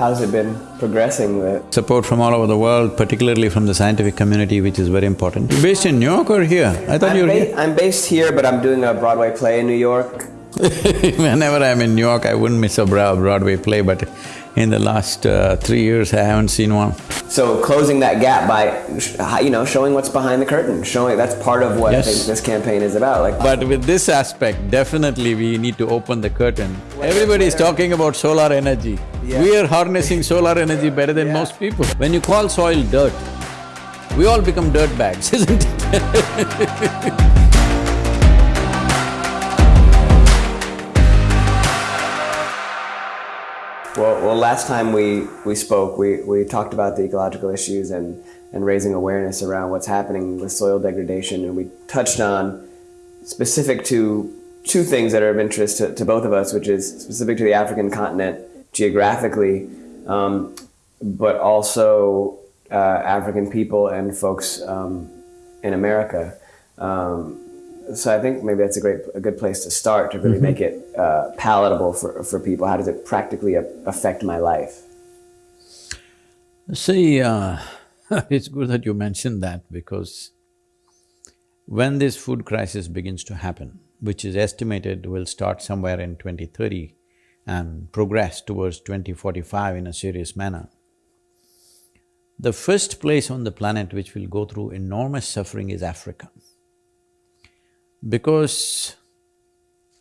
how's it been progressing with? Support from all over the world, particularly from the scientific community, which is very important. You're based in New York or here? I thought I'm you were here. I'm based here, but I'm doing a Broadway play in New York. Whenever I'm in New York, I wouldn't miss a Broadway play, but in the last uh, three years, I haven't seen one. So closing that gap by, sh- you know, showing what's behind the curtain, showing that's part of what Yes. I think this campaign is about. Like, But with this aspect, definitely we need to open the curtain. Everybody is talking about solar energy. Yeah. We are harnessing solar energy better than Yeah. most people. When you call soil dirt, we all become dirt bags, isn't it? well, well, last time we, we spoke, we, we talked about the ecological issues and, and raising awareness around what's happening with soil degradation, and we touched on specific to two things that are of interest to, to both of us, which is specific to the African continent geographically, um, but also uh, African people and folks um, in America. Um, so I think maybe that's a great, a good place to start to really make it uh, palatable for, for people. How does it practically a- affect my life? See, uh, it's good that you mentioned that because when this food crisis begins to happen, which is estimated will start somewhere in 2030 and progress towards 2045 in a serious manner, the first place on the planet which will go through enormous suffering is Africa. Because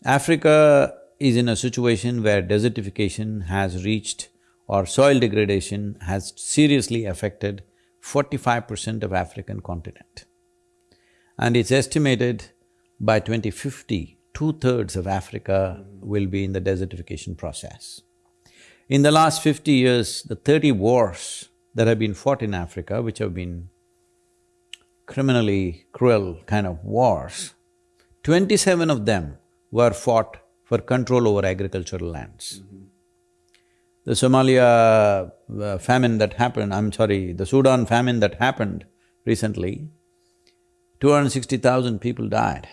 Africa is in a situation where desertification has reached or soil degradation has seriously affected forty-five percent of African continent. And it's estimated by 2050, two-thirds of Africa will be in the desertification process. In the last fifty years, the thirty wars that have been fought in Africa, which have been criminally cruel kind of wars, twenty-seven of them were fought for control over agricultural lands. The Somalia uh, famine that happened, I'm sorry, the Sudan famine that happened recently, two hundred sixty thousand people died.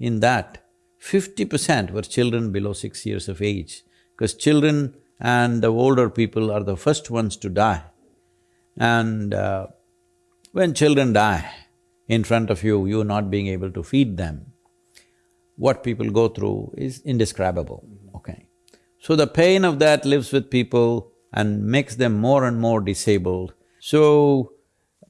In that, fifty percent were children below six years of age, because children and the older people are the first ones to die. And uh, when children die in front of you, you not being able to feed them, what people go through is indescribable, okay? So the pain of that lives with people and makes them more and more disabled. So,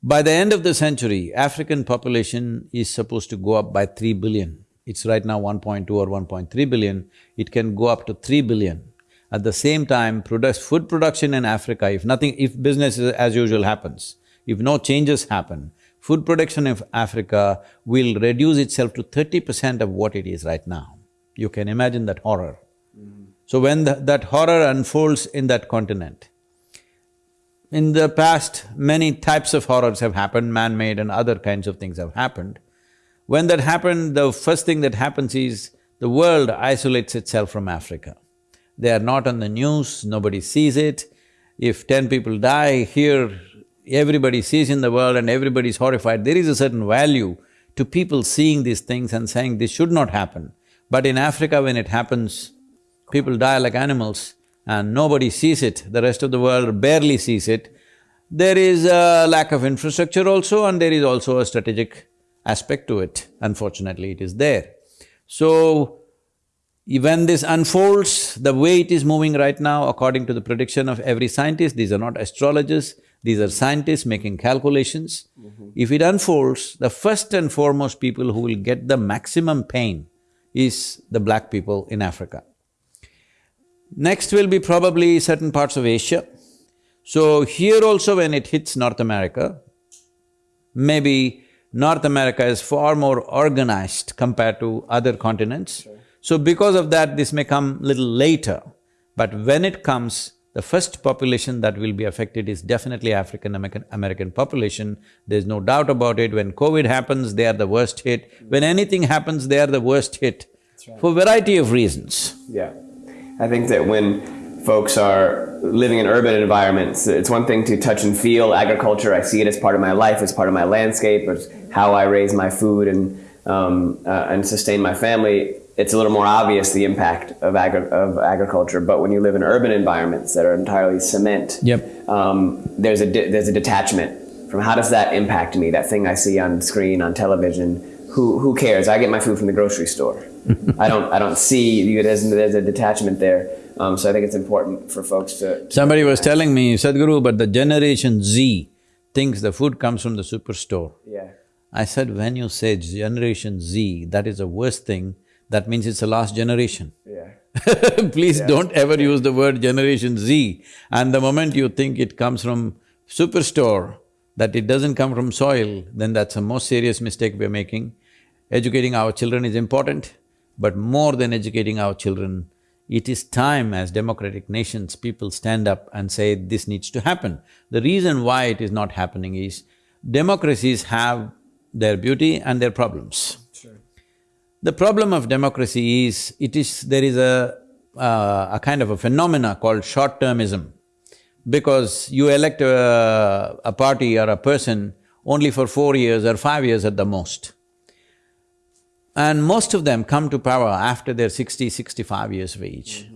by the end of the century, African population is supposed to go up by three billion. It's right now 1.2 or 1.3 billion, it can go up to three billion. At the same time, produce, food production in Africa, if nothing… if business is as usual happens, if no changes happen, food production of Africa will reduce itself to thirty percent of what it is right now. You can imagine that horror. Mm-hmm. So when the, that horror unfolds in that continent, in the past, many types of horrors have happened, man-made and other kinds of things have happened. When that happened, the first thing that happens is the world isolates itself from Africa. They are not on the news, nobody sees it. If ten people die here, everybody sees in the world and everybody is horrified. There is a certain value to people seeing these things and saying this should not happen. But in Africa, when it happens, people die like animals and nobody sees it, the rest of the world barely sees it. There is a lack of infrastructure also and there is also a strategic aspect to it, unfortunately it is there. So, when this unfolds, the way it is moving right now, according to the prediction of every scientist, these are not astrologers, these are scientists making calculations. Mm-hmm. If it unfolds, the first and foremost people who will get the maximum pain is the black people in Africa. Next will be probably certain parts of Asia. So here also when it hits North America, maybe North America is far more organized compared to other continents. So because of that, this may come little later, but when it comes, the first population that will be affected is definitely African American, American population. There's no doubt about it. When COVID happens, they are the worst hit. When anything happens, they are the worst hit for variety of reasons. Yeah. I think that when folks are living in urban environments, it's one thing to touch and feel agriculture. I see it as part of my life, as part of my landscape, as how I raise my food and um, uh, and sustain my family. it's a little more obvious the impact of, agri- of agriculture. But when you live in urban environments that are entirely cement, Yep. um, there's a there's a detachment from how does that impact me? That thing I see on screen on television. Who who cares? I get my food from the grocery store. I don't I don't see. There's there's a detachment there. Um, so I think it's important for folks to. Somebody was telling me, Sadhguru, but the generation Z thinks the food comes from the superstore. Yeah. I said, when you say generation Z, that is the worst thing, that means it's the last generation. Yeah. Please don't ever use the word generation Z. And the moment you think it comes from superstore, that it doesn't come from soil, then that's the most serious mistake we're making. Educating our children is important, but more than educating our children, it is time as democratic nations, people stand up and say, this needs to happen. The reason why it is not happening is, democracies have their beauty and their problems. The problem of democracy is, it is… there is a, uh, a kind of a phenomena called short-termism. Because you elect a, a party or a person only for four years or five years at the most. And most of them come to power after they're 60, 65 years of age.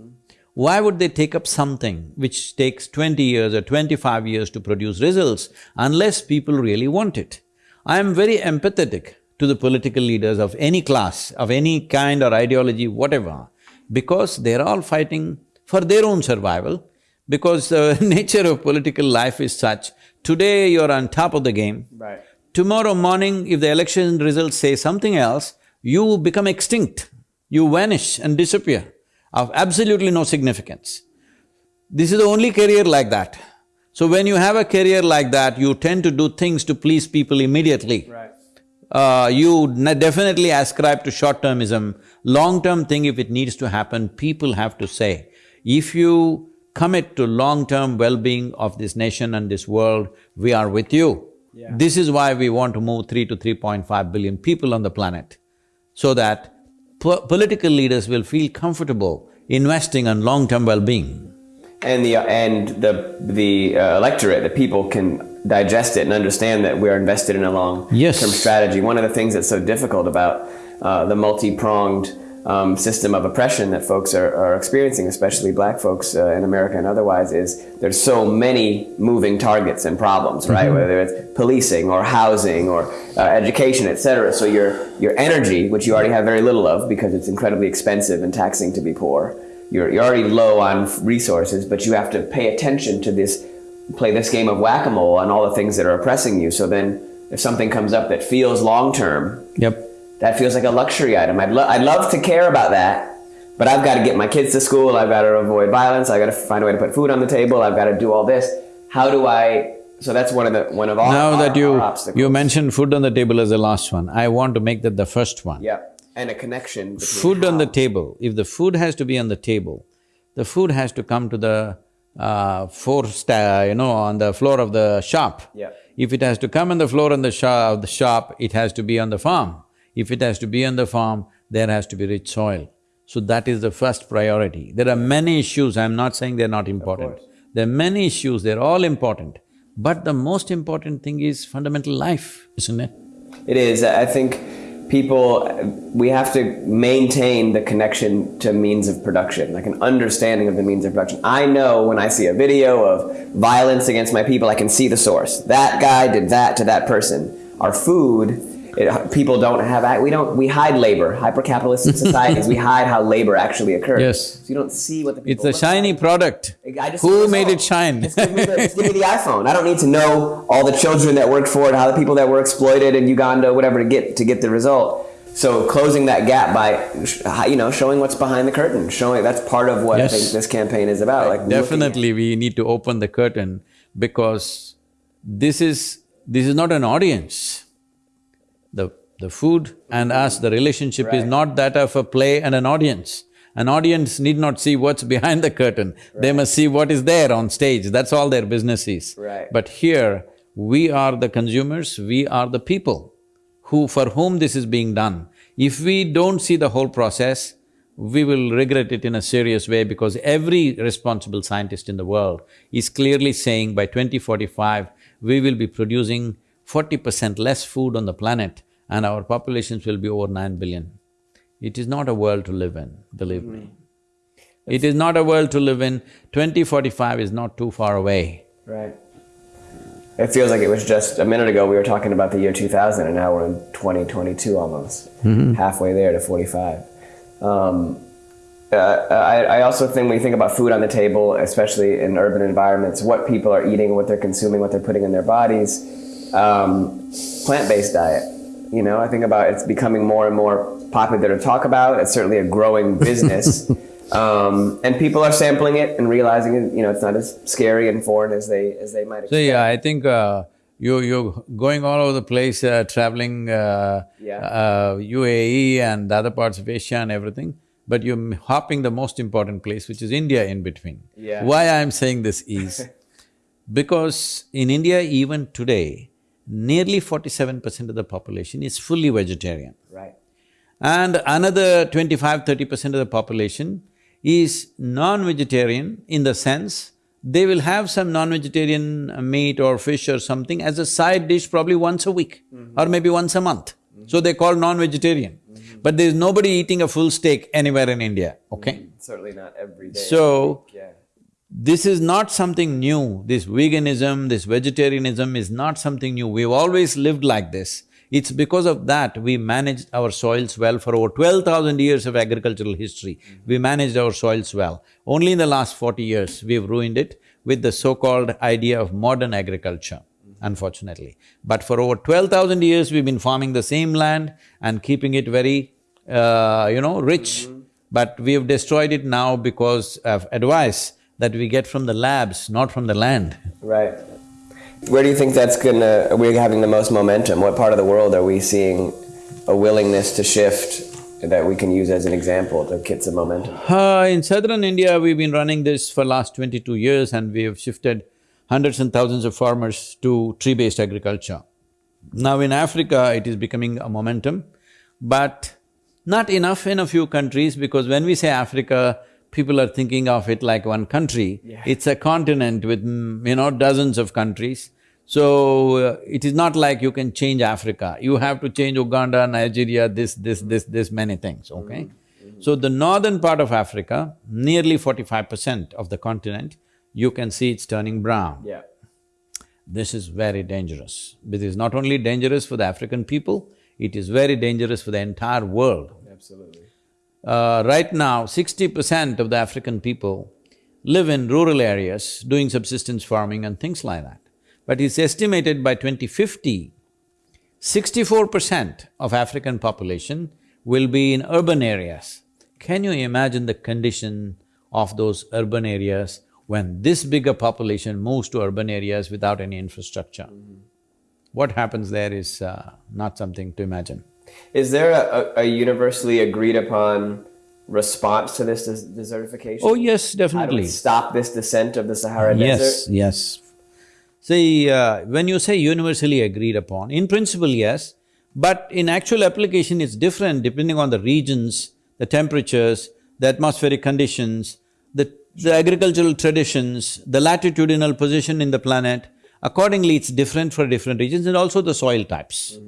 Why would they take up something which takes twenty years or twenty-five years to produce results unless people really want it? I am very empathetic to the political leaders of any class, of any kind or ideology, whatever, because they're all fighting for their own survival, because the nature of political life is such, today you're on top of the game, Right. Tomorrow morning, if the election results say something else, you become extinct. You vanish and disappear of absolutely no significance. This is the only career like that. So when you have a career like that, you tend to do things to please people immediately. Right. Uh, you definitely ascribe to short-termism. Long-term thing, if it needs to happen, people have to say, if you commit to long-term well-being of this nation and this world, we are with you. Yeah. This is why we want to move three to three point five billion people on the planet, so that po- political leaders will feel comfortable investing on long-term well-being. And the and the the uh, electorate, the people can digest it and understand that we are invested in a long Yes. term strategy. One of the things that's so difficult about uh, the multi pronged um, system of oppression that folks are, are experiencing, especially Black folks uh, in America and otherwise, is there's so many moving targets and problems, right? Whether it's policing or housing or uh, education, et cetera. So your your energy, which you already have very little of because it's incredibly expensive and taxing to be poor, you're, you're already low on resources, but you have to pay attention to this, play this game of whack-a-mole on all the things that are oppressing you. So then if something comes up that feels long-term, Yep. That feels like a luxury item. I'd, lo- I'd love to care about that, but I've got to get my kids to school. I've got to avoid violence. I've got to find a way to put food on the table. I've got to do all this. How do I? So that's one of the one of all. Now our, that you… you mentioned food on the table as the last one, I want to make that the first one. yeah, and a connection. Between Food on the table, if the food has to be on the table, the food has to come to the uh, four sta- you know, on the floor of the shop. Yeah. If it has to come on the floor on the of the shop, it has to be on the farm. If it has to be on the farm, there has to be rich soil. So that is the first priority. There are many issues, I'm not saying they're not important. There are many issues, they're all important. But the most important thing is fundamental life, isn't it? It is. I think people, we have to maintain the connection to means of production, like an understanding of the means of production. I know when I see a video of violence against my people, I can see the source. That guy did that to that person. Our food, it, people don't have, we don't, we hide labor. Hyper-capitalistic societies, we hide how labor actually occurs. Yes. So you don't see what the It's a shiny like. product. Who made it shine? Just give, me the, just give me the iPhone. I don't need to know all the children that worked for it, how the people that were exploited in Uganda, whatever, to get to get the result. So closing that gap by, you know, showing what's behind the curtain, showing that's part of what Yes. I think this campaign is about. Like Definitely, we need to open the curtain because this is… this is not an audience. The… the food and us, the relationship is not that of a play and an audience. An audience need not see what's behind the curtain, they must see what is there on stage, that's all their business is. Right. But here, we are the consumers, we are the people who… for whom this is being done. If we don't see the whole process, we will regret it in a serious way because every responsible scientist in the world is clearly saying by 2045, we will be producing forty percent less food on the planet and our populations will be over nine billion. It is not a world to live in, believe me. It is not a world to live in. 2045 is not too far away. Right. It feels like it was just a minute ago we were talking about the year 2000 and now we're in 2022 almost, halfway there to 45. Um, uh, I, I also think when you think about food on the table, especially in urban environments, what people are eating, what they're consuming, what they're putting in their bodies, um, plant-based diet. You know, I think about it's becoming more and more popular to talk about. It's certainly a growing business. Um, and people are sampling it and realizing, you know, it's not as scary and foreign as they as they might expect. So yeah, I think uh, you you're going all over the place, uh, traveling uh, Yeah. uh, UAE and the other parts of Asia and everything, but you're hopping the most important place, which is India in between. Yeah. Why I'm saying this is because in India even today, nearly forty-seven percent of the population is fully vegetarian. Right. And another 25-30 percent of the population is non-vegetarian in the sense they will have some non-vegetarian meat or fish or something as a side dish probably once a week mm-hmm. or maybe once a month. Mm-hmm. So they call non-vegetarian. Mm-hmm. But there's nobody eating a full steak anywhere in India, okay? Certainly not every day. So, yeah. This is not something new, this veganism, this vegetarianism is not something new, we've always lived like this. It's because of that we managed our soils well for over twelve thousand years of agricultural history. Mm-hmm. We managed our soils well. Only in the last forty years, we've ruined it with the so-called idea of modern agriculture, mm-hmm. unfortunately. But for over twelve thousand years, we've been farming the same land and keeping it very, uh, you know, rich. Mm-hmm. But we have destroyed it now because of advice that we get from the labs, not from the land. Right. Where do you think that's gonna, we are having the most momentum? What part of the world are we seeing a willingness to shift that we can use as an example to get some momentum? Uh, in southern India, we've been running this for last twenty-two years and we have shifted hundreds and thousands of farmers to tree-based agriculture. Now in Africa, it is becoming a momentum, but not enough in a few countries because when we say Africa, people are thinking of it like one country. Yeah. It's a continent with, mm, you know, dozens of countries. So, uh, it is not like you can change Africa. You have to change Uganda, Nigeria, this, this, this, this many things, okay? So the northern part of Africa, nearly forty-five percent of the continent, you can see it's turning brown. Yeah. This is very dangerous. This is not only dangerous for the African people, it is very dangerous for the entire world. Absolutely. Uh, right now, sixty percent of the African people live in rural areas doing subsistence farming and things like that. But it's estimated by 2050, 64 percent of African population will be in urban areas. Can you imagine the condition of those urban areas when this bigger population moves to urban areas without any infrastructure? What happens there is uh, not something to imagine. Is there a, a, universally agreed upon response to this des- desertification? Oh yes, How do we definitely. stop this descent of the Sahara Desert? Yes, yes. See, uh, when you say universally agreed upon, in principle, yes, but in actual application, it's different depending on the regions, the temperatures, the atmospheric conditions, the, the agricultural traditions, the latitudinal position in the planet. Accordingly, it's different for different regions and also the soil types.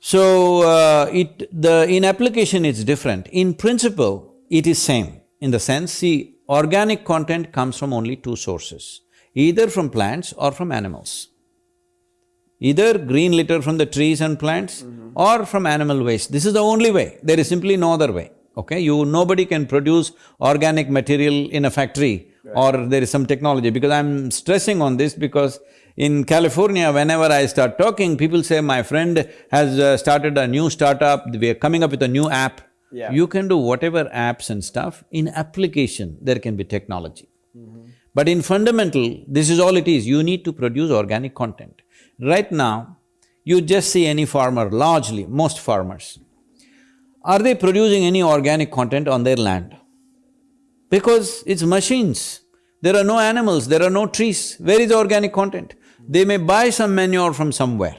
So, uh, it… the… in application it's different. In principle, it is same in the sense, see, organic content comes from only two sources, either from plants or from animals. Either green litter from the trees and plants or from animal waste. This is the only way, there is simply no other way, okay? You… nobody can produce organic material in a factory or there is some technology because I'm stressing on this because in California, whenever I start talking, people say, my friend has uh, started a new startup, we are coming up with a new app. Yeah. You can do whatever apps and stuff, in application there can be technology. But in fundamental, this is all it is, you need to produce organic content. Right now, you just see any farmer, largely, most farmers, are they producing any organic content on their land? Because it's machines. There are no animals, there are no trees. Where is the organic content? They may buy some manure from somewhere.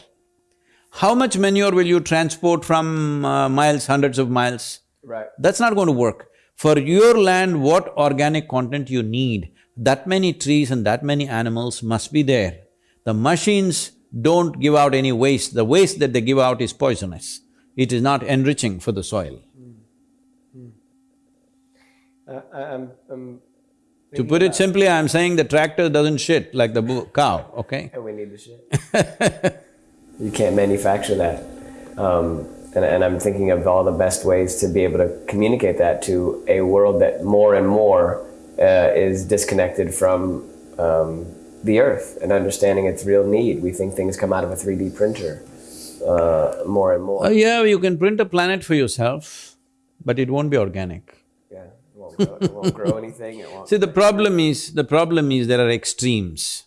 How much manure will you transport from uh, miles, hundreds of miles? Right. That's not going to work. For your land, what organic content you need, that many trees and that many animals must be there. The machines don't give out any waste, the waste that they give out is poisonous. it is not enriching for the soil. Uh, I- I'm, I'm To put it simply, I'm saying the tractor doesn't shit like the cow, okay? And we need the shit. you can't manufacture that. Um, and, and I'm thinking of all the best ways to be able to communicate that to a world that more and more uh, is disconnected from um, the earth and understanding its real need. We think things come out of a 3D printer uh, more and more. Uh, yeah, you can print a planet for yourself, but it won't be organic. Yeah, it won't grow, it won't grow anything. It won't. See, the problem is, the problem is there are extremes.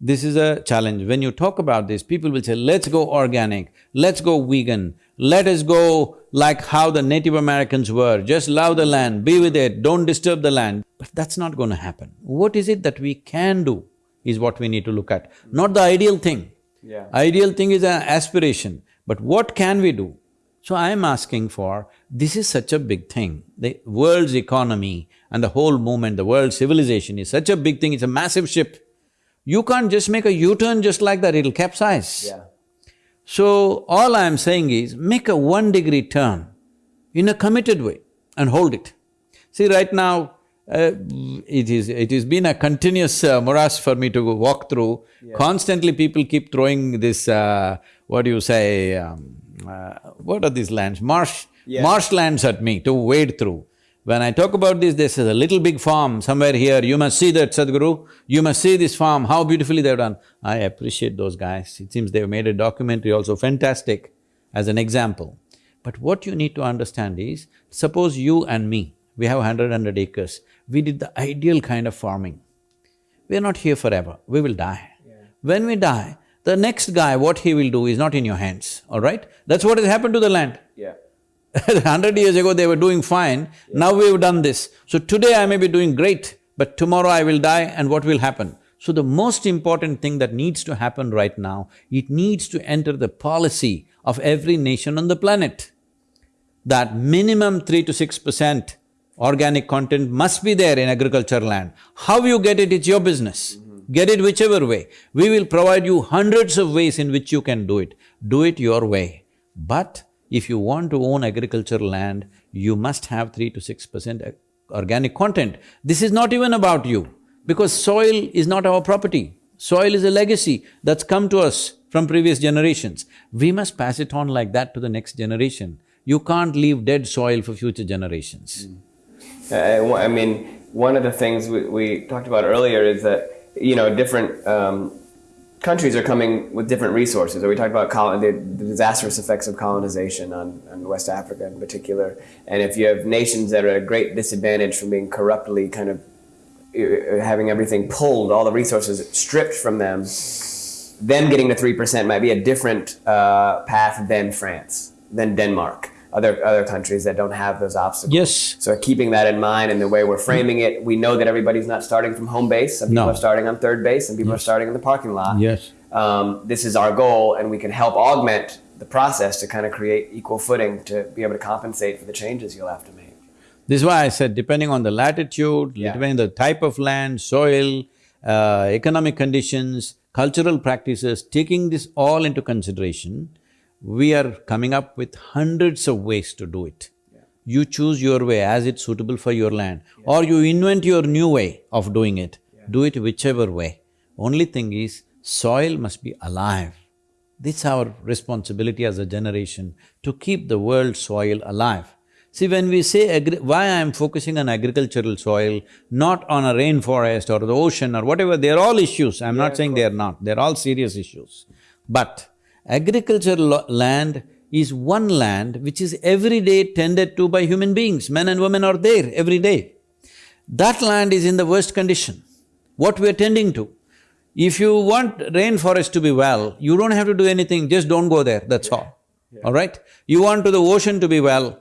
This is a challenge. When you talk about this, people will say, let's go organic, let's go vegan, let us go like how the Native Americans were, just love the land, be with it, don't disturb the land. But that's not going to happen. What is it that we can do is what we need to look at, not the ideal thing. Yeah. Ideal thing is an aspiration, but what can we do? So I am asking for, this is such a big thing. The world's economy and the whole movement, the world civilization is such a big thing, it's a massive ship. You can't just make a U-turn just like that, it'll capsize. Yeah. So all I am saying is, make a one degree turn in a committed way and hold it. See, right now, uh, it is… it has been a continuous uh, morass for me to walk through. Constantly people keep throwing this, uh, what do you say, um, uh, what are these lands? Marsh… Yeah. marshlands at me to wade through. When I talk about this, this is a little big farm somewhere here, you must see that, Sadhguru, you must see this farm, how beautifully they've done. I appreciate those guys, it seems they've made a documentary also fantastic as an example. But what you need to understand is, suppose you and me, we have hundred, hundred acres, we did the ideal kind of farming. We are not here forever, we will die. When we die, the next guy, what he will do is not in your hands, all right? That's what has happened to the land. Yeah. Hundred years ago they were doing fine, now we've done this. So today I may be doing great, but tomorrow I will die and what will happen? So the most important thing that needs to happen right now, it needs to enter the policy of every nation on the planet. That minimum three to six percent organic content must be there in agricultural land. How you get it, it's your business. Get it whichever way. We will provide you hundreds of ways in which you can do it. Do it your way. But if you want to own agricultural land, you must have three to six percent organic content. This is not even about you, because soil is not our property. Soil is a legacy that's come to us from previous generations. We must pass it on like that to the next generation. You can't leave dead soil for future generations. I, I mean, one of the things we, we talked about earlier is that you know different um, countries are coming with different resources. Or we talked about the, the disastrous effects of colonization on, on West Africa in particular. And if you have nations that are at a great disadvantage from being corruptly kind of uh, having everything pulled, all the resources stripped from them, them getting to three percent might be a different uh, path than France, than Denmark, other other countries that don't have those obstacles. Yes. So keeping that in mind and the way we're framing it, we know that everybody's not starting from home base. Some people No. are starting on third base, and people are starting in the parking lot. Yes. Um, this is our goal, and we can help augment the process to kind of create equal footing to be able to compensate for the changes you'll have to make. This is why I said depending on the latitude, Yeah. depending on the type of land, soil, uh, economic conditions, cultural practices, taking this all into consideration, we are coming up with hundreds of ways to do it. You choose your way as it's suitable for your land, or you invent your new way of doing it. Do it whichever way. Only thing is, soil must be alive. This is our responsibility as a generation, to keep the world soil alive. See, when we say agri- why I am focusing on agricultural soil, not on a rainforest or the ocean or whatever, they're all issues, I'm not saying they're not, they're all serious issues. But agricultural land is one land which is every day tended to by human beings, men and women are there every day. That land is in the worst condition. What we are tending to. If you want rainforest to be well, you don't have to do anything, just don't go there, that's all. All right? You want to the ocean to be well,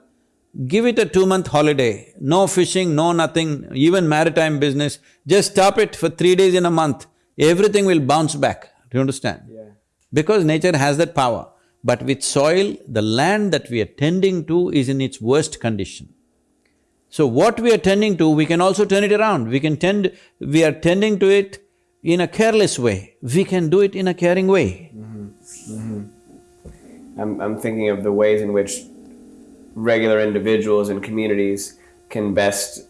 give it a two-month holiday, no fishing, no nothing, even maritime business, just stop it for three days in a month, everything will bounce back, do you understand? Yeah. Because nature has that power. But with soil, the land that we are tending to is in its worst condition. So what we are tending to, we can also turn it around. We can tend… we are tending to it in a careless way, we can do it in a caring way. Mm-hmm. Mm-hmm. I'm, I'm thinking of the ways in which regular individuals and communities can best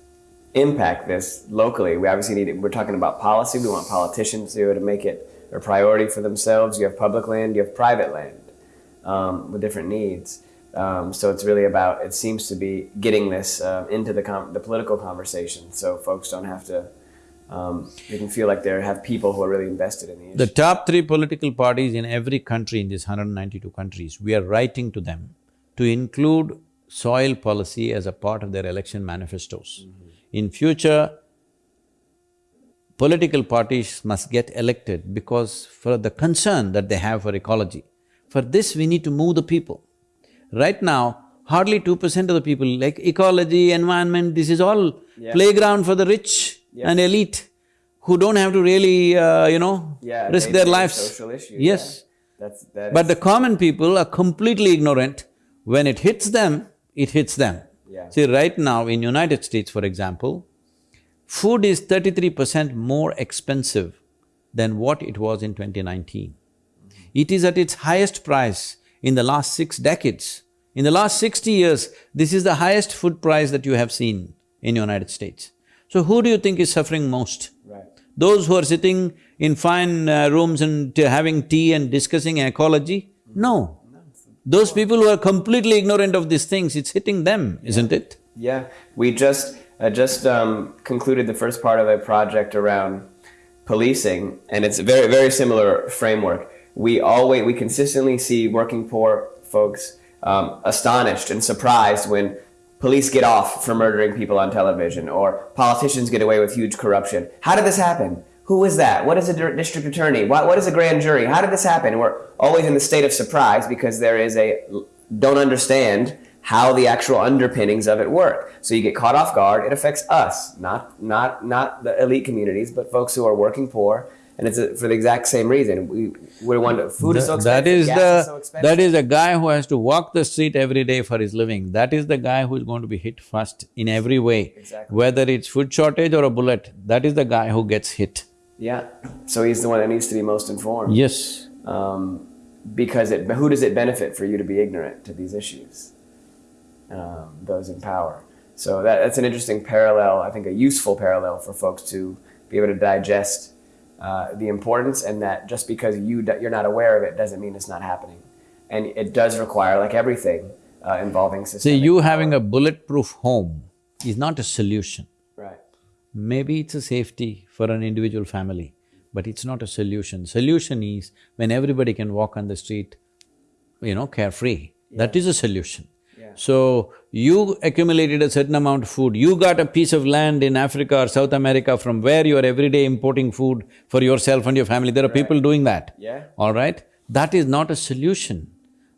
impact this locally. We obviously need, we're talking about policy. We want politicians to to make it a priority for themselves. You have public land, you have private land um, with different needs. Um, so it's really about, it seems to be getting this uh, into the, com- the political conversation so folks don't have to, um, they can feel like they have people who are really invested in the issue. The top three political parties in every country in these 192 countries, we are writing to them to include soil policy as a part of their election manifestos. Mm-hmm. In future, political parties must get elected because for the concern that they have for ecology. For this, we need to move the people. Right now, hardly two percent of the people like ecology, environment, this is all yeah. playground for the rich yeah. and elite who don't have to really, uh, you know, yeah, risk their lives. Social issue. Yes. That's, that but the common people are completely ignorant. When it hits them, it hits them. See, right now in United States, for example, food is thirty-three percent more expensive than what it was in 2019. Mm-hmm. It is at its highest price in the last six decades. In the last sixty years, this is the highest food price that you have seen in the United States. So who do you think is suffering most? Right. Those who are sitting in fine uh, rooms and having tea and discussing ecology? No. Those people who are completely ignorant of these things, it's hitting them, yeah. isn't it? Yeah. We just I just um, concluded the first part of a project around policing, and it's a very, very similar framework. We always, we consistently see working poor folks um, astonished and surprised when police get off for murdering people on television or politicians get away with huge corruption. How did this happen? Who is that? What is a district attorney? What, what is a grand jury? How did this happen? We're always in the state of surprise because there is a don't understand how the actual underpinnings of it work. So you get caught off guard. It affects us, not not not the elite communities, but folks who are working poor. And it's a, for the exact same reason. We we want food the, is so expensive. That is the is so that is a guy who has to walk the street every day for his living. That is the guy who is going to be hit first in every way. Exactly. Whether it's food shortage or a bullet, that is the guy who gets hit. Yeah. So he's the one that needs to be most informed. Yes. Um, because it, who does it benefit for you to be ignorant to these issues? Um, those in power. So that, that's an interesting parallel, I think a useful parallel for folks to be able to digest uh, the importance and that just because you, you're not aware of it doesn't mean it's not happening. And it does require, like everything uh, involving systemic See, you power. having a bulletproof home is not a solution. Right. Maybe it's a safety for an individual family, but it's not a solution. Solution is when everybody can walk on the street, you know, carefree. Yeah. That is a solution. So, you accumulated a certain amount of food, you got a piece of land in Africa or South America from where you are everyday importing food for yourself and your family, there are right. people doing that. Yeah. All right? That is not a solution.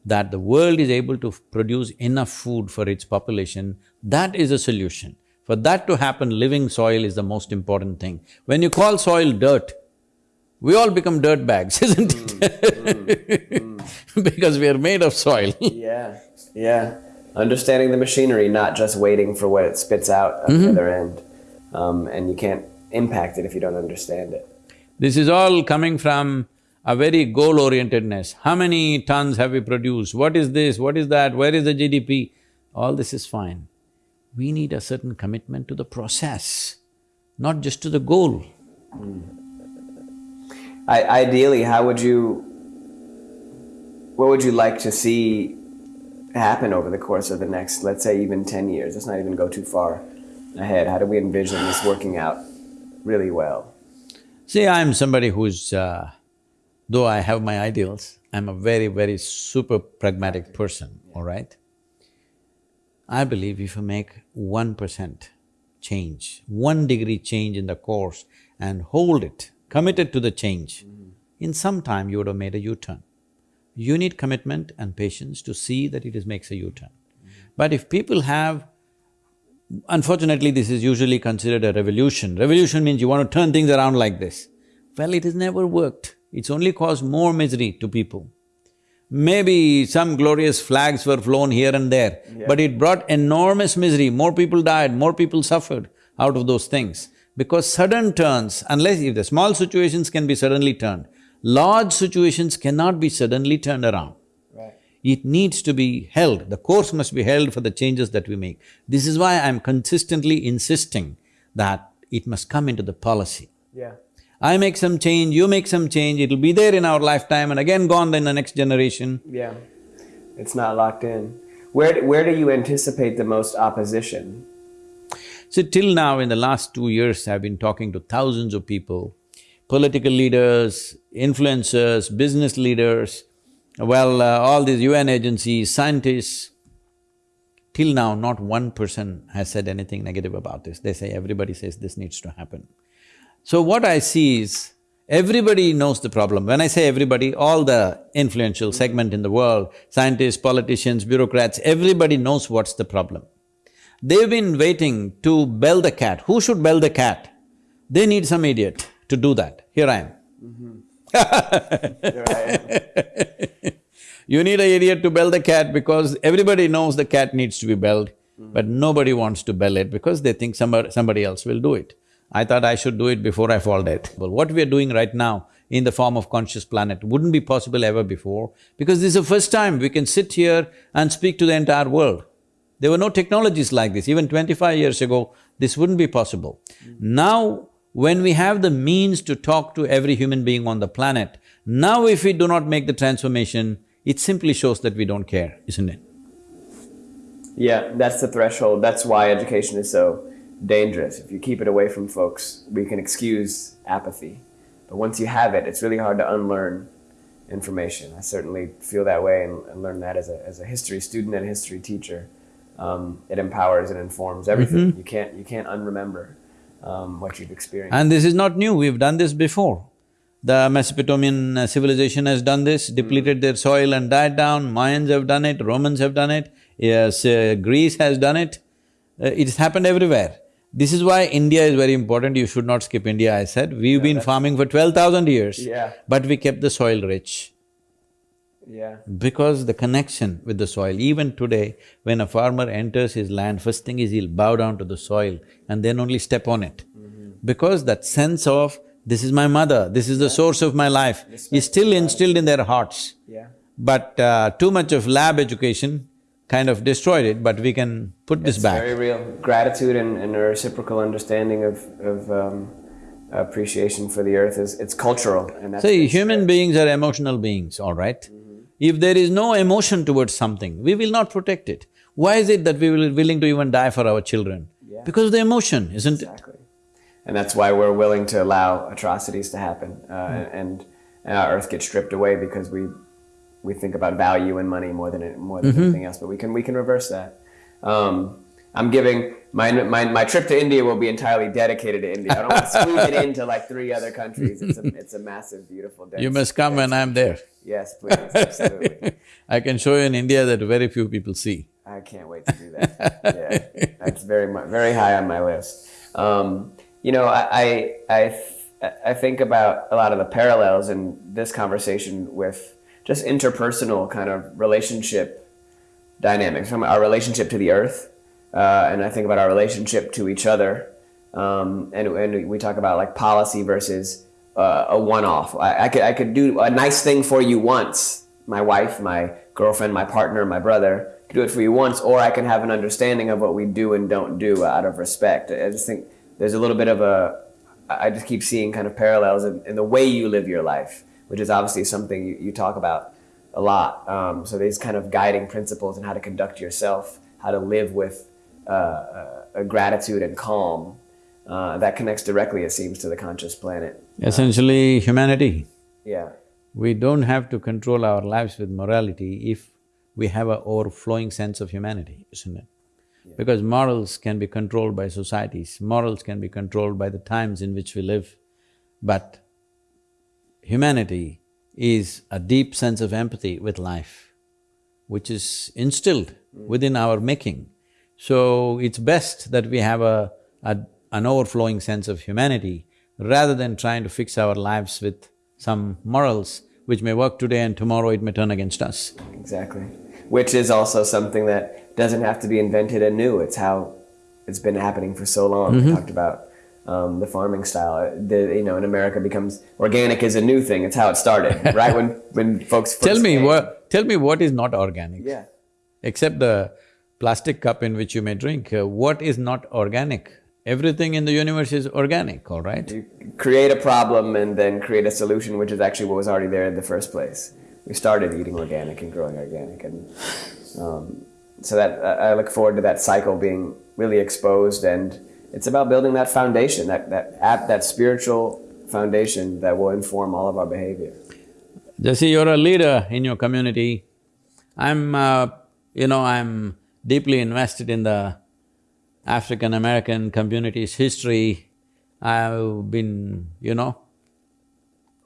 That the world is able to produce enough food for its population, that is a solution. For that to happen, living soil is the most important thing. When you call soil dirt, we all become dirt bags, isn't it? Mm, mm, mm. because we are made of soil. yeah, yeah understanding the machinery, not just waiting for what it spits out at mm-hmm. the other end. Um, and you can't impact it if you don't understand it. This is all coming from a very goal-orientedness. How many tons have we produced? What is this? What is that? Where is the GDP? All this is fine. We need a certain commitment to the process, not just to the goal. Mm. I, ideally, how would you… what would you like to see happen over the course of the next, let's say, even 10 years? Let's not even go too far ahead. How do we envision this working out really well? See, I'm somebody who's, uh, though I have my ideals, I'm a very, very super pragmatic person, all right? I believe if you make one percent change, one degree change in the course and hold it, committed to the change, mm -hmm. in some time you would have made a U-turn you need commitment and patience to see that it makes a U-turn. But if people have… Unfortunately, this is usually considered a revolution. Revolution means you want to turn things around like this. Well, it has never worked. It's only caused more misery to people. Maybe some glorious flags were flown here and there, yeah. but it brought enormous misery. More people died, more people suffered out of those things. Because sudden turns, unless if the small situations can be suddenly turned, large situations cannot be suddenly turned around. Right. It needs to be held, the course must be held for the changes that we make. This is why I'm consistently insisting that it must come into the policy. Yeah. I make some change, you make some change, it'll be there in our lifetime and again gone in the next generation. Yeah. It's not locked in. Where, where do you anticipate the most opposition? So till now, in the last two years, I've been talking to thousands of people, political leaders, influencers, business leaders, well, uh, all these UN agencies, scientists. Till now, not one person has said anything negative about this. They say, everybody says this needs to happen. So what I see is, everybody knows the problem. When I say everybody, all the influential segment in the world, scientists, politicians, bureaucrats, everybody knows what's the problem. They've been waiting to bell the cat. Who should bell the cat? They need some idiot to do that. Here I am. I am. You need an idiot to bell the cat because everybody knows the cat needs to be belled, but nobody wants to bell it because they think somebody, somebody else will do it. I thought I should do it before I fall dead. Well, what we are doing right now in the form of Conscious Planet wouldn't be possible ever before because this is the first time we can sit here and speak to the entire world. There were no technologies like this. Even twenty-five years ago, this wouldn't be possible. Now, when we have the means to talk to every human being on the planet, now if we do not make the transformation, it simply shows that we don't care, isn't it? Yeah, that's the threshold. That's why education is so dangerous. If you keep it away from folks, we can excuse apathy. But once you have it, it's really hard to unlearn information. I certainly feel that way and, and learn that as a, as a history student and history teacher. Um, it empowers and informs everything. You can't you can't unremember um, what you've experienced. And this is not new, we've done this before. The Mesopotamian uh, civilization has done this, depleted their soil and died down, Mayans have done it, Romans have done it, yes, uh, Greece has done it. Uh, it's happened everywhere. This is why India is very important, you should not skip India, I said. We've been farming for twelve thousand years, Yeah. but we kept the soil rich. Yeah, Because the connection with the soil, even today, when a farmer enters his land, first thing is he'll bow down to the soil and then only step on it. Because that sense of, this is my mother, this is the source of my life, is still instilled in their hearts. yeah. But uh, too much of lab education kind of destroyed it, but we can put this back. very real. Gratitude and, and a reciprocal understanding of, of um, appreciation for the earth is it's cultural and that's See, human beings are emotional beings, all right? If there is no emotion towards something, we will not protect it. Why is it that we will willing to even die for our children? Yeah. Because of the emotion, isn't it? Exactly. And that's why we're willing to allow atrocities to happen, uh, and, and our earth gets stripped away because we we think about value and money more than it, more than anything else. But we can we can reverse that. Um, I'm giving my, my my trip to India will be entirely dedicated to India. I don't want to squeeze it into like three other countries. It's a it's a massive, beautiful. Dense, You must come when I'm there. Yes, please, absolutely. I can show you in India that very few people see. I can't wait to do that. yeah, that's very very high on my list. Um, you know, I I I think about a lot of the parallels in this conversation with just interpersonal kind of relationship dynamics, from our relationship to the earth, uh, and I think about our relationship to each other, um, and and we talk about like policy versus uh, a one-off. I, I could I could do a nice thing for you once, my wife, my girlfriend, my partner, my brother could do it for you once, or I can have an understanding of what we do and don't do out of respect. I just think there's a little bit of a I just keep seeing kind of parallels in, in the way you live your life, which is obviously something you, you talk about a lot. Um, so these kind of guiding principles and how to conduct yourself, how to live with uh, uh, gratitude and calm, uh, that connects directly, it seems, to the conscious planet. Essentially, humanity. Yeah, We don't have to control our lives with morality if we have a overflowing sense of humanity, isn't it? Because morals can be controlled by societies, morals can be controlled by the times in which we live, but humanity is a deep sense of empathy with life, which is instilled within our making. So it's best that we have a, a an overflowing sense of humanity rather than trying to fix our lives with some morals which may work today and tomorrow it may turn against us. exactly. Which is also something that doesn't have to be invented anew. It's how it's been happening for so long. We talked about um, the farming style. The, you know, in America becomes organic is a new thing. It's how it started, right? When when folks first Tell me what… tell me what is not organic? Yeah. Except the plastic cup in which you may drink, uh, what is not organic? Everything in the universe is organic, all right? You create a problem and then create a solution, which is actually what was already there in the first place. We started eating organic and growing organic, and um, so that I look forward to that cycle being really exposed. And it's about building that foundation, that that app, that spiritual foundation that will inform all of our behavior. Jesse, you're a leader in your community. I'm, uh, you know, I'm deeply invested in the African-American community's history. I've been, you know,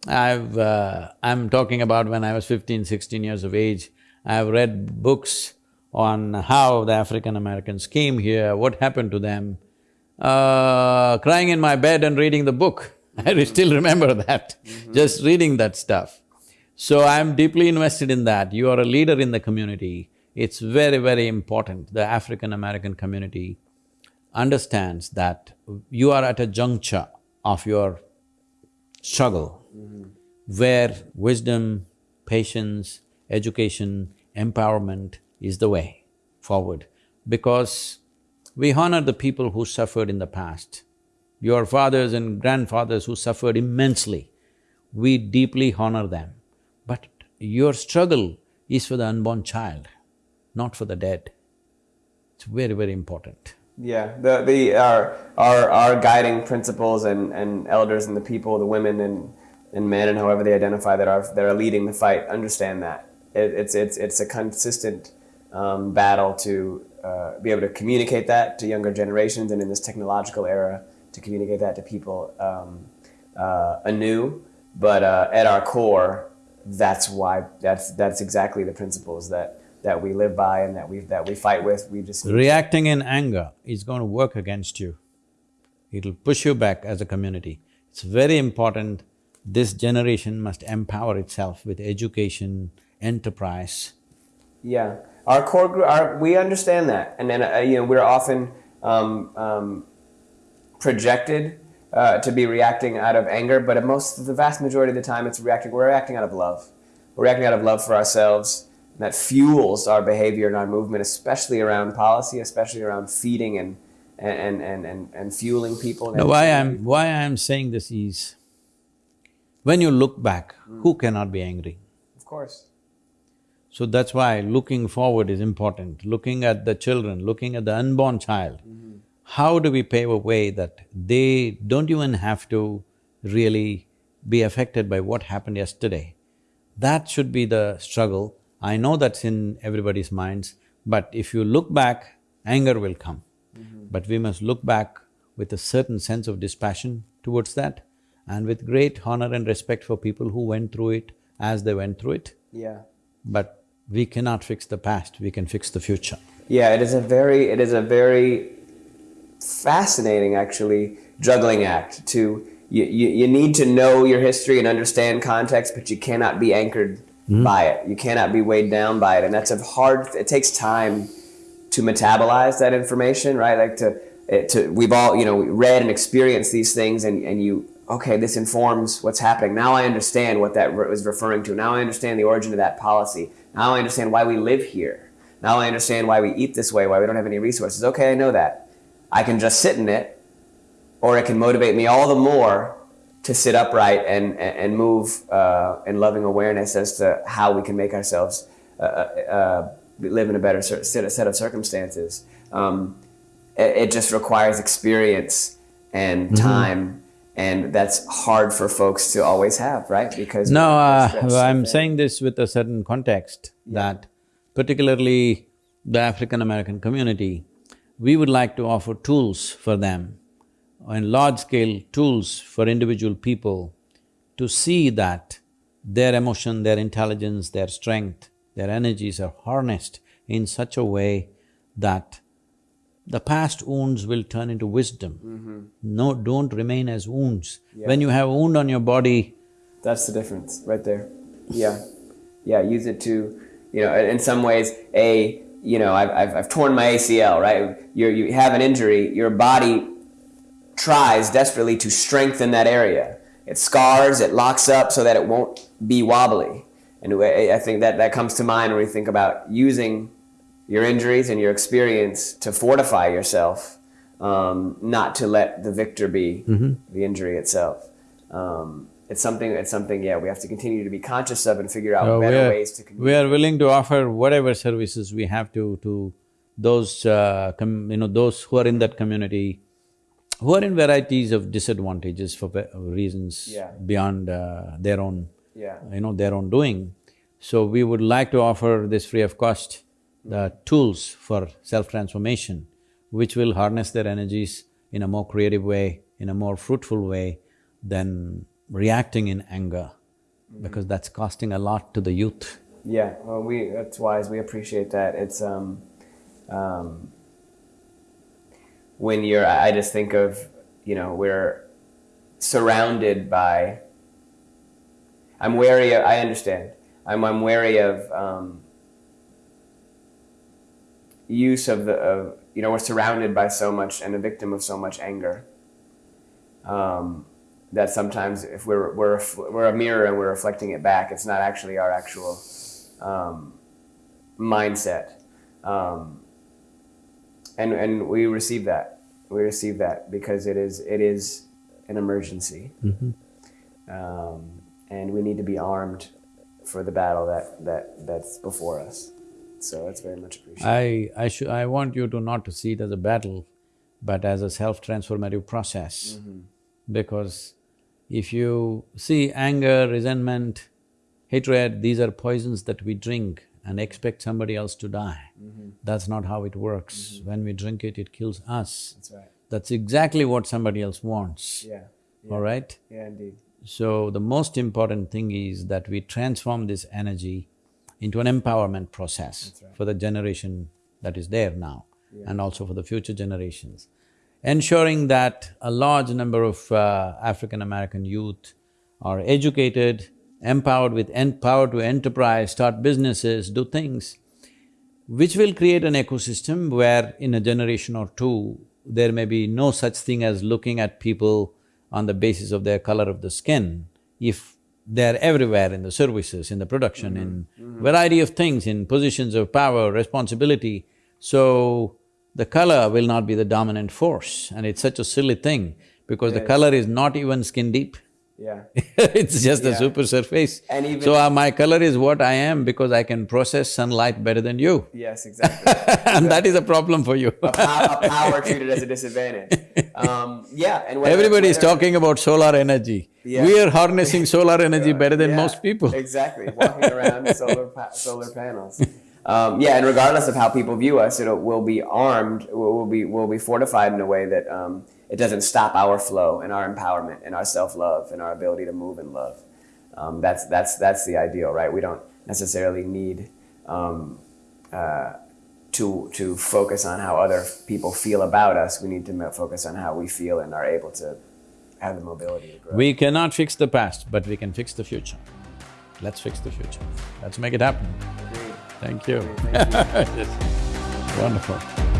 I've… Uh, I'm talking about when I was 15, 16 years of age. I've read books on how the African-Americans came here, what happened to them. Uh, crying in my bed and reading the book, I still remember that, just reading that stuff. So I'm deeply invested in that. You are a leader in the community. It's very, very important. The African-American community understands that you are at a juncture of your struggle where wisdom, patience, education, empowerment is the way forward. Because we honor the people who suffered in the past. Your fathers and grandfathers who suffered immensely, we deeply honor them. But your struggle is for the unborn child, not for the dead. It's very, very important. Yeah, the the our our our guiding principles and and elders and the people, the women and and men and however they identify that are that are leading the fight understand that it, it's it's it's a consistent um, battle to uh, be able to communicate that to younger generations and in this technological era to communicate that to people um, uh, anew. But uh, at our core, that's why that's that's exactly the principles that that we live by and that we that we fight with. We just Reacting in anger is going to work against you. It'll push you back as a community. It's very important, this generation must empower itself with education, enterprise. Yeah, our core group, our, we understand that, and then uh, you know we're often um, um, projected uh, to be reacting out of anger, but most the vast majority of the time, it's reacting. We're reacting out of love. We're reacting out of love for ourselves. That fuels our behavior and our movement, especially around policy, especially around feeding and and and and, and fueling people. and Now, why I'm… why I'm saying this is, when you look back, who mm. cannot be angry? Of course. So that's why looking forward is important, looking at the children, looking at the unborn child. Mm-hmm. How do we pave a way that they don't even have to really be affected by what happened yesterday? That should be the struggle. I know that's in everybody's minds, but if you look back, anger will come. Mm-hmm. But we must look back with a certain sense of dispassion towards that and with great honor and respect for people who went through it as they went through it. Yeah. But we cannot fix the past, we can fix the future. Yeah, it is a very it is a very fascinating actually juggling act to you, you, you need to know your history and understand context, but you cannot be anchored Mm-hmm. by it. You cannot be weighed down by it. And that's a hard it takes time to metabolize that information, right? Like to it, to we've all, you know, read and experienced these things and, and you okay, this informs what's happening. Now I understand what that re- was referring to. Now I understand the origin of that policy. Now I understand why we live here. Now I understand why we eat this way, why we don't have any resources. Okay, I know that. I can just sit in it, or it can motivate me all the more to sit upright and, and, and move uh, in loving awareness as to how we can make ourselves uh, uh, uh, live in a better set set of circumstances. Um, it, it just requires experience and time, and that's hard for folks to always have, right? Because No, uh, I'm saying this with a certain context that particularly the African-American community, we would like to offer tools for them and large-scale tools for individual people to see that their emotion, their intelligence, their strength, their energies are harnessed in such a way that the past wounds will turn into wisdom. Mm-hmm. No, don't remain as wounds. When you have a wound on your body, That's the difference, right there. Yeah, yeah. Use it to, you know, in some ways, a, you know, I've, I've, I've torn my ACL, right? You you have an injury, your body tries desperately to strengthen that area. It scars, it locks up so that it won't be wobbly. And I think that that comes to mind when we think about using your injuries and your experience to fortify yourself, um, not to let the victor be the injury itself. Um, it's something. It's something. Yeah, we have to continue to be conscious of and figure out Uh, better are- ways to. We are willing to offer whatever services we have to to those uh, com- you know those who are in that community, who are in varieties of disadvantages for reasons Yeah. beyond uh, their own Yeah. you know their own doing. So we would like to offer this free of cost the tools for self transformation, which will harness their energies in a more creative way, in a more fruitful way than reacting in anger, because that's costing a lot to the youth. Yeah, well, we that's wise. We appreciate that. It's um, um, when you're. I just think of you know we're surrounded by. I'm wary. Of, I understand. I'm I'm wary of um, use of the of you know we're surrounded by so much and a victim of so much anger. Um, that sometimes if we're we're a- we're a mirror and we're reflecting it back, it's not actually our actual um, mindset. Um, and and we receive that. We receive that because it is it is an emergency, um, and we need to be armed for the battle that that that's before us. So it's very much appreciated. I… I should… I want you to not to see it as a battle, but as a self-transformative process. Because if you see anger, resentment, hatred, these are poisons that we drink and expect somebody else to die. That's not how it works. When we drink it, it kills us. That's right. That's exactly what somebody else wants, Yeah. all right? Yeah, indeed. So the most important thing is that we transform this energy into an empowerment process right. for the generation that is there now and also for the future generations. Ensuring that a large number of uh, African-American youth are educated, empowered with en- power to enterprise, start businesses, do things, which will create an ecosystem where in a generation or two, there may be no such thing as looking at people on the basis of their color of the skin. If they're everywhere in the services, in the production, in mm-hmm. Mm-hmm. variety of things, in positions of power, responsibility, so the color will not be the dominant force and it's such a silly thing because the color is not even skin deep. Yeah. it's just Yeah. super surface. And even- So uh, my color is what I am because I can process sunlight better than you. Yes, exactly. and that is a problem for you. a, pow- a power treated as a disadvantage. Um, yeah, and whether- Everybody is talking about solar energy. Yeah. We are harnessing solar energy better than Yeah, most people. Exactly, walking around solar pa- solar panels. Um, yeah, and regardless of how people view us, it'll we'll be armed. We'll, we'll be we'll be fortified in a way that um, it doesn't stop our flow and our empowerment and our self love and our ability to move in love. Um, that's that's that's the ideal, right? We don't necessarily need um, uh, to to focus on how other people feel about us. We need to focus on how we feel and are able to have the mobility to grow. We cannot fix the past, but we can fix the future. Let's fix the future. Let's make it happen. Agreed. Thank you. Thank you. Wonderful.